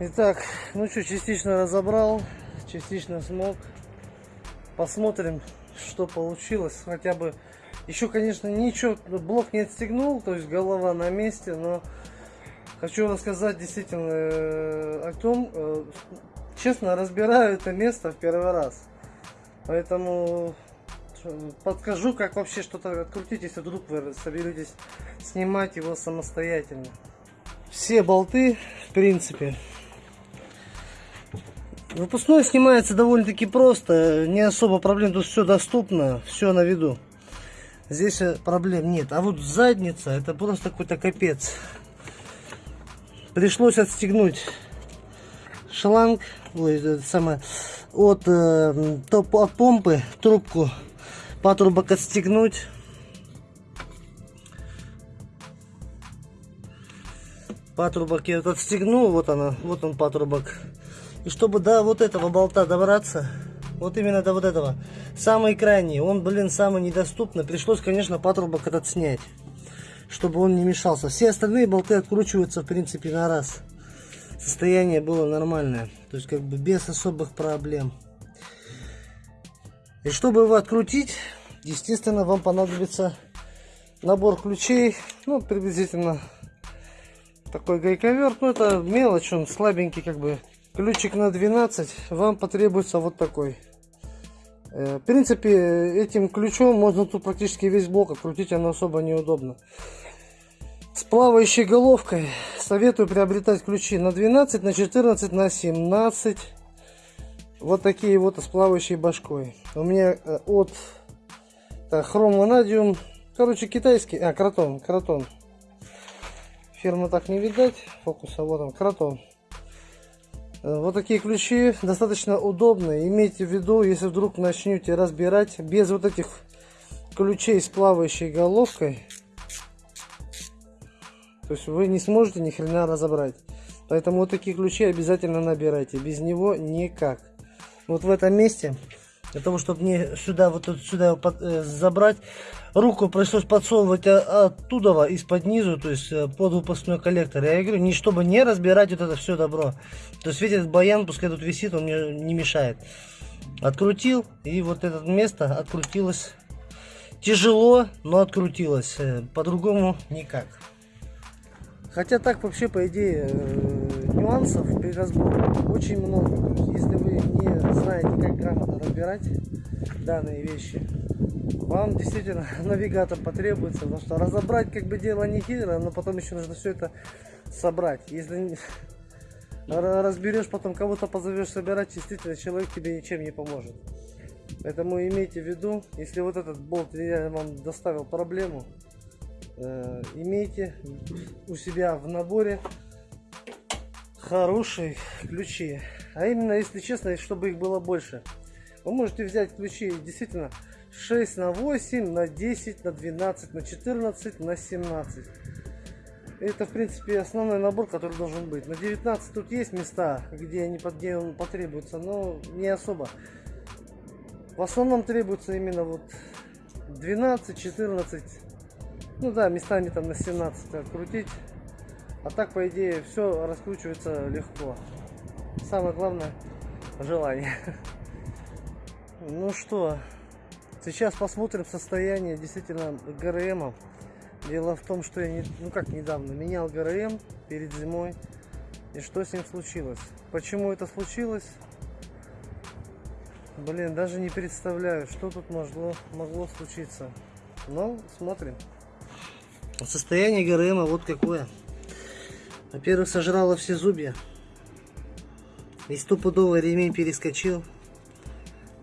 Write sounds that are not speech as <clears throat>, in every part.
Итак, ну что, частично разобрал, частично смог. Посмотрим, что получилось. Хотя бы еще, конечно, ничего, блок не отстегнул, то есть голова на месте, но хочу рассказать действительно э, о том, э, честно, разбираю это место в первый раз. Поэтому э, подскажу, как вообще что-то открутить, если вдруг вы соберетесь снимать его самостоятельно. Все болты, в принципе, Выпускной снимается довольно-таки просто, не особо проблем, тут все доступно, все на виду. Здесь проблем нет. А вот задница, это просто какой-то капец. Пришлось отстегнуть шланг, ой, это самое, от, э, топ, от помпы трубку патрубок отстегнуть. Патрубок я вот отстегнул, вот она, вот он патрубок. И чтобы до вот этого болта добраться, вот именно до вот этого, самый крайний, он, блин, самый недоступный, пришлось, конечно, патрубок этот снять, чтобы он не мешался. Все остальные болты откручиваются, в принципе, на раз. Состояние было нормальное, то есть, как бы, без особых проблем. И чтобы его открутить, естественно, вам понадобится набор ключей, ну, приблизительно такой гайковерт, ну, это мелочь, он слабенький, как бы, ключик на 12 вам потребуется вот такой. Э, в принципе этим ключом можно тут практически весь блок открутить оно особо неудобно. С плавающей головкой советую приобретать ключи на 12 на 14 на 17 вот такие вот с плавающей башкой. У меня э, от так, хром ванадиум короче китайский а кротон кротон фирма так не видать фокуса вот он кротон Э, вот такие ключи достаточно удобные. Имейте в виду, если вдруг начнете разбирать без вот этих ключей с плавающей головкой, то есть вы не сможете ни хрена разобрать. Поэтому вот такие ключи обязательно набирайте. Без него никак. Вот в этом месте для того, чтобы мне сюда, вот сюда под, э, забрать, руку пришлось подсовывать оттуда, из-под низу, то есть э, под выпускной коллектор. Я говорю, не чтобы не разбирать вот это все добро. То есть, видите, баян, пускай тут висит, он мне не мешает. Открутил, и вот это место открутилось. Тяжело, но открутилось. Э, по-другому никак. Хотя так вообще, по идее, э, нюансов при разборе очень много. Если знаете, как грамотно разбирать данные вещи, вам действительно <laughs> навигатор потребуется, потому что разобрать как бы дело не хитрое, но потом еще нужно все это собрать. Если <laughs> разберешь, потом кого-то позовешь собирать, действительно человек тебе ничем не поможет. Поэтому имейте в виду, если вот этот болт вам доставил проблему, Э, имейте у себя в наборе хорошие ключи. А именно, если честно, чтобы их было больше. Вы можете взять ключи действительно 6 на 8, на 10, на 12, на 14, на 17. Это, в принципе, основной набор, который должен быть. На 19 тут есть места, где, они, где он потребуется, но не особо. В основном требуется именно вот 12, 14, ну да, местами там на 17 открутить. А так, по идее, все раскручивается легко. Самое главное, желание. Ну что, сейчас посмотрим состояние действительно ГРМ. Дело в том, что я, не, ну как недавно, менял ГРМ перед зимой. И что с ним случилось? Почему это случилось? Блин, даже не представляю, что тут могло, могло случиться. Но смотрим. Состояние ГРМ вот какое. Во-первых, сожрало все зубья. И стопудовый ремень перескочил.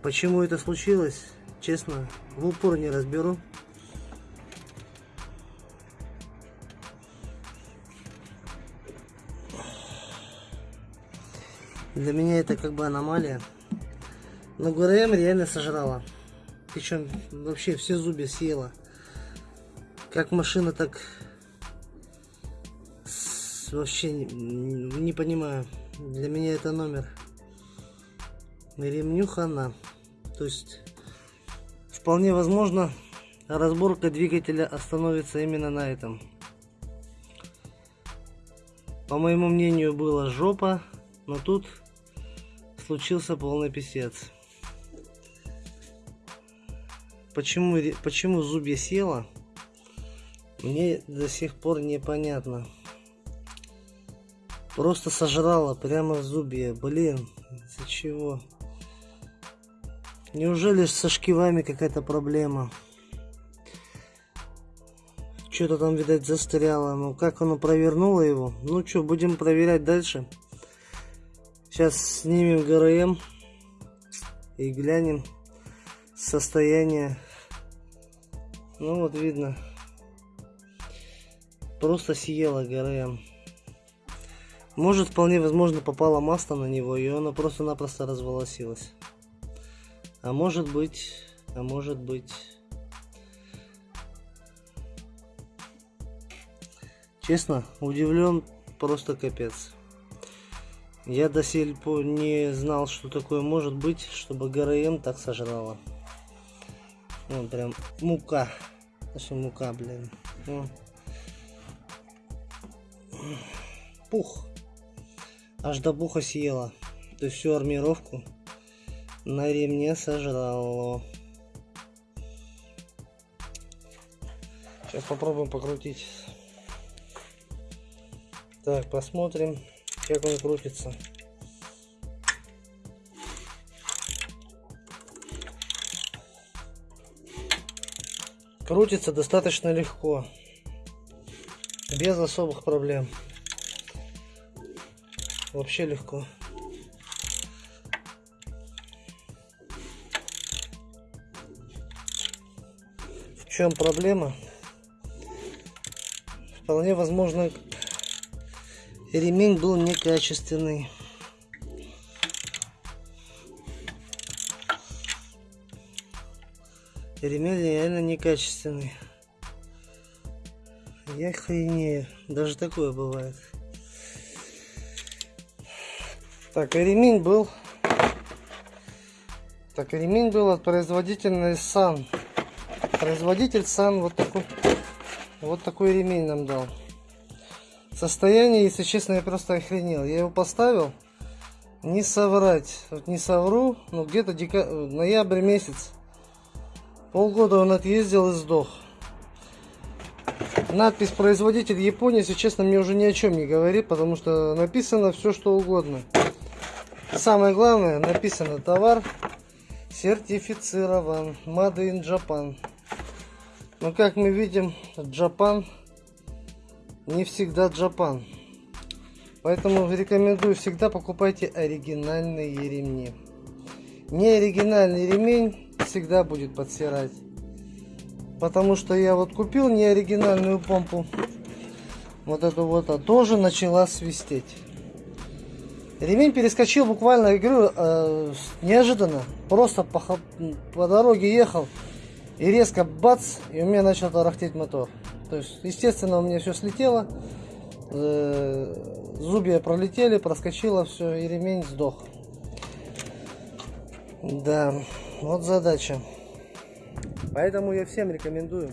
Почему это случилось, честно, в упор не разберу. Для меня это как бы аномалия. Но ГРМ реально сожрала. Причем вообще все зубья съела. Как машина, так вообще не, не понимаю. Для меня это номер. Ремню хана. То есть вполне возможно разборка двигателя остановится именно на этом. По моему мнению была жопа. Но тут случился полный писец. Почему, почему зубья села, мне до сих пор непонятно. Просто сожрала прямо в зубья. Блин, из-за чего? Неужели со шкивами какая-то проблема? Что-то там, видать, застряло. Ну, как оно провернуло его? Ну, что, будем проверять дальше. Сейчас снимем ГРМ и глянем состояние. Ну, вот видно. Просто съела ГРМ. Может, вполне возможно, попало масло на него, и оно просто-напросто разволосилось. А может быть, а может быть... Честно, удивлен просто капец. Я до пор не знал, что такое может быть, чтобы ГРМ так сожрала. Ну, прям мука. Что мука, блин. Ну. Пух. Аж до буха съела. То есть всю армировку на ремне сожрало. Сейчас попробуем покрутить. Так, посмотрим, как он крутится. Крутится достаточно легко, без особых проблем. Вообще легко. В чем проблема? Вполне возможно ремень был некачественный. Ремень реально некачественный. Я хренею. Даже такое бывает. Так, ремень был. Так, ремень был от производителя Сан. Производитель Сан вот такой, вот такой ремень нам дал. Состояние, если честно, я просто охренел. Я его поставил, не соврать, вот не совру, но где-то дека... ноябрь месяц. Полгода он отъездил и сдох. Надпись производитель Япония, если честно, мне уже ни о чем не говорит, потому что написано все что угодно. Самое главное, написано товар сертифицирован, Made in Japan. Но как мы видим, Japan не всегда Джапан. Поэтому рекомендую всегда покупайте оригинальные ремни. Не оригинальный ремень всегда будет подсирать. Потому что я вот купил не оригинальную помпу. Вот эту вот, а тоже начала свистеть. Ремень перескочил буквально, я говорю, э, неожиданно. Просто по, по дороге ехал и резко бац, и у меня начал тарахтеть мотор. То есть, естественно, у меня все слетело. Э, зубья пролетели, проскочило все, и ремень сдох. Да, вот задача. Поэтому я всем рекомендую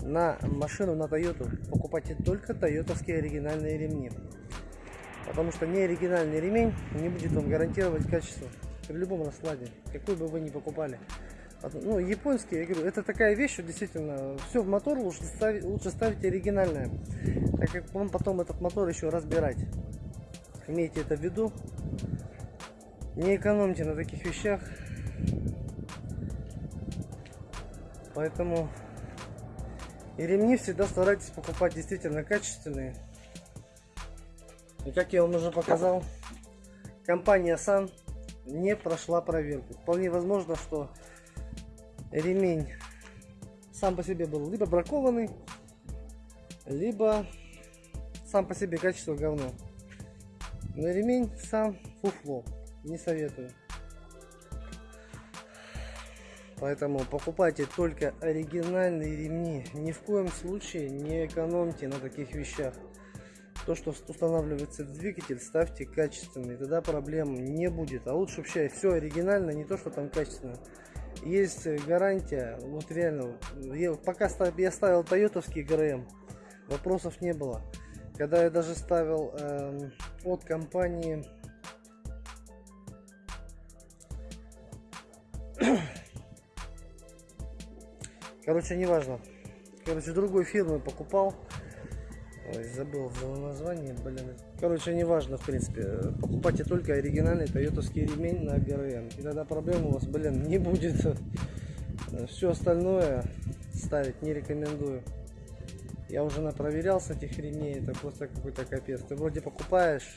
на машину, на Toyota покупайте только тойотовские оригинальные ремни. Потому что не оригинальный ремень не будет вам гарантировать качество при любом раскладе, какой бы вы ни покупали ну, японские, я говорю, это такая вещь, что действительно все в мотор лучше ставить, лучше ставить оригинальное, так как вам потом этот мотор еще разбирать. Имейте это в виду. Не экономьте на таких вещах. Поэтому и ремни всегда старайтесь покупать действительно качественные. И как я вам уже показал, компания Сан не прошла проверку. Вполне возможно, что ремень сам по себе был либо бракованный, либо сам по себе качество говно. Но ремень сам фуфло. Не советую. Поэтому покупайте только оригинальные ремни. Ни в коем случае не экономьте на таких вещах. То, что устанавливается двигатель, ставьте качественный. Тогда проблем не будет. А лучше вообще все оригинально, не то, что там качественно есть гарантия, вот реально, я, пока я ставил тойотовский ГРМ, вопросов не было. Когда я даже ставил эм, от компании <clears throat> Короче, неважно. Короче, другой фирмы покупал. Ой, забыл название, блин. Короче, неважно, в принципе. Покупайте только оригинальный тойотовский ремень на ГРМ. И тогда проблем у вас, блин, не будет. Все остальное ставить не рекомендую. Я уже напроверял с этих ремней, это просто какой-то капец. Ты вроде покупаешь,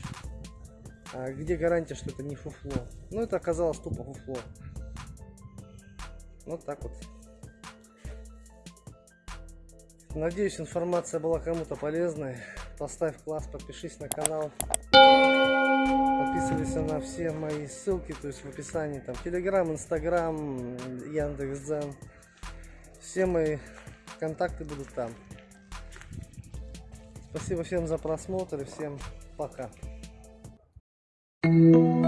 а где гарантия, что это не фуфло? Ну, это оказалось тупо фуфло. Вот так вот. Надеюсь, информация была кому-то полезной. Поставь класс, подпишись на канал. Подписывайся на все мои ссылки, то есть в описании. Там Телеграм, Инстаграм, Яндекс.Дзен. Все мои контакты будут там. Спасибо всем за просмотр и всем пока. thank you